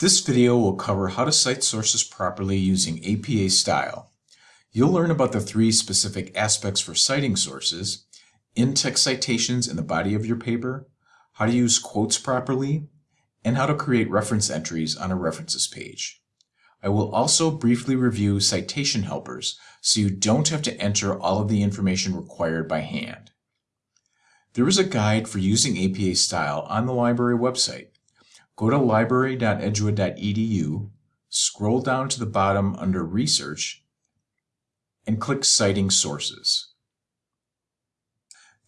This video will cover how to cite sources properly using APA style. You'll learn about the three specific aspects for citing sources, in-text citations in the body of your paper, how to use quotes properly, and how to create reference entries on a references page. I will also briefly review citation helpers so you don't have to enter all of the information required by hand. There is a guide for using APA style on the library website. Go to library.edgewood.edu, scroll down to the bottom under Research, and click Citing Sources.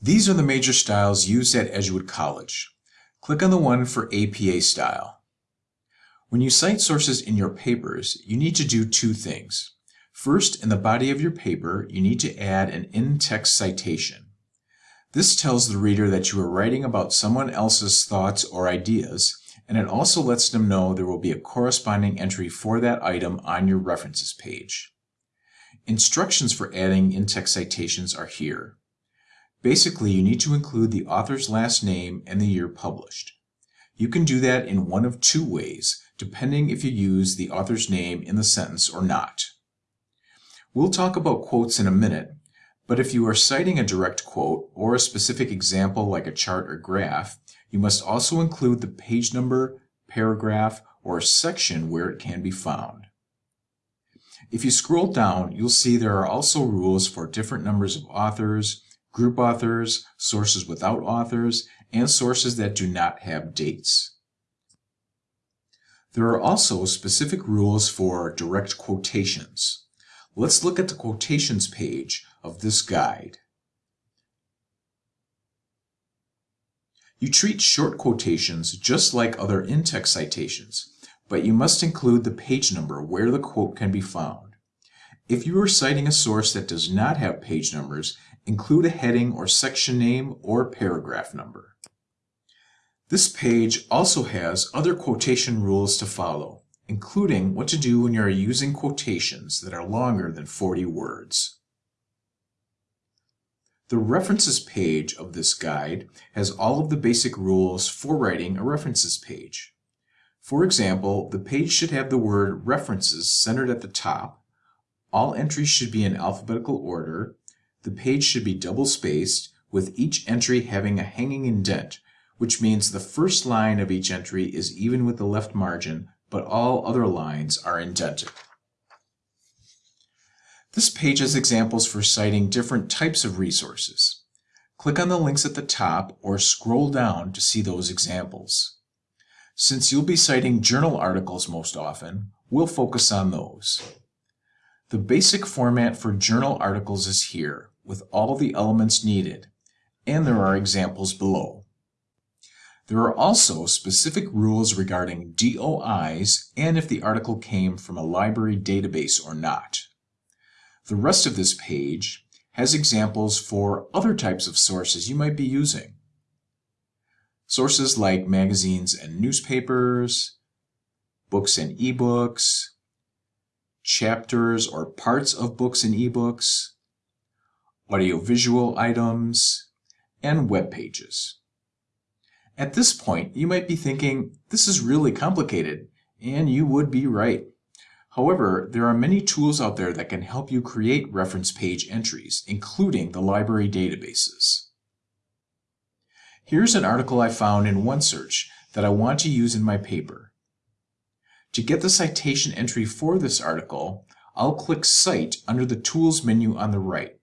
These are the major styles used at Edgewood College. Click on the one for APA style. When you cite sources in your papers, you need to do two things. First, in the body of your paper, you need to add an in-text citation. This tells the reader that you are writing about someone else's thoughts or ideas and it also lets them know there will be a corresponding entry for that item on your references page. Instructions for adding in-text citations are here. Basically, you need to include the author's last name and the year published. You can do that in one of two ways, depending if you use the author's name in the sentence or not. We'll talk about quotes in a minute, but if you are citing a direct quote or a specific example like a chart or graph, you must also include the page number, paragraph, or section where it can be found. If you scroll down, you'll see there are also rules for different numbers of authors, group authors, sources without authors, and sources that do not have dates. There are also specific rules for direct quotations. Let's look at the quotations page of this guide. You treat short quotations just like other in-text citations, but you must include the page number where the quote can be found. If you are citing a source that does not have page numbers, include a heading or section name or paragraph number. This page also has other quotation rules to follow, including what to do when you are using quotations that are longer than 40 words. The references page of this guide has all of the basic rules for writing a references page. For example, the page should have the word references centered at the top, all entries should be in alphabetical order, the page should be double spaced, with each entry having a hanging indent, which means the first line of each entry is even with the left margin, but all other lines are indented. This page has examples for citing different types of resources. Click on the links at the top or scroll down to see those examples. Since you'll be citing journal articles most often, we'll focus on those. The basic format for journal articles is here, with all the elements needed, and there are examples below. There are also specific rules regarding DOIs and if the article came from a library database or not. The rest of this page has examples for other types of sources you might be using. Sources like magazines and newspapers, books and ebooks, chapters or parts of books and ebooks, audiovisual items, and web pages. At this point, you might be thinking, this is really complicated, and you would be right. However, there are many tools out there that can help you create reference page entries, including the library databases. Here's an article I found in OneSearch that I want to use in my paper. To get the citation entry for this article, I'll click Cite under the Tools menu on the right.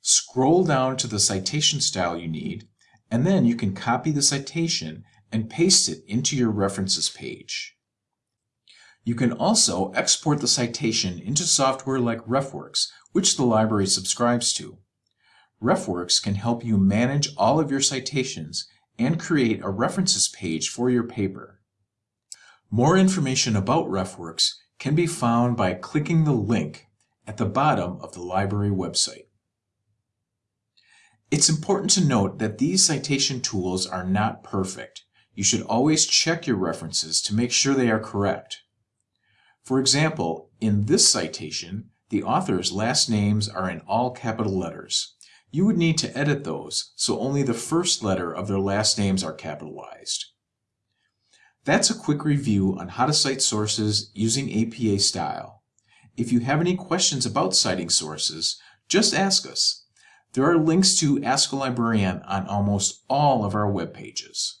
Scroll down to the citation style you need, and then you can copy the citation and paste it into your references page. You can also export the citation into software like RefWorks, which the library subscribes to. RefWorks can help you manage all of your citations and create a references page for your paper. More information about RefWorks can be found by clicking the link at the bottom of the library website. It's important to note that these citation tools are not perfect. You should always check your references to make sure they are correct. For example, in this citation, the author's last names are in all capital letters. You would need to edit those so only the first letter of their last names are capitalized. That's a quick review on how to cite sources using APA style. If you have any questions about citing sources, just ask us. There are links to Ask a Librarian on almost all of our web pages.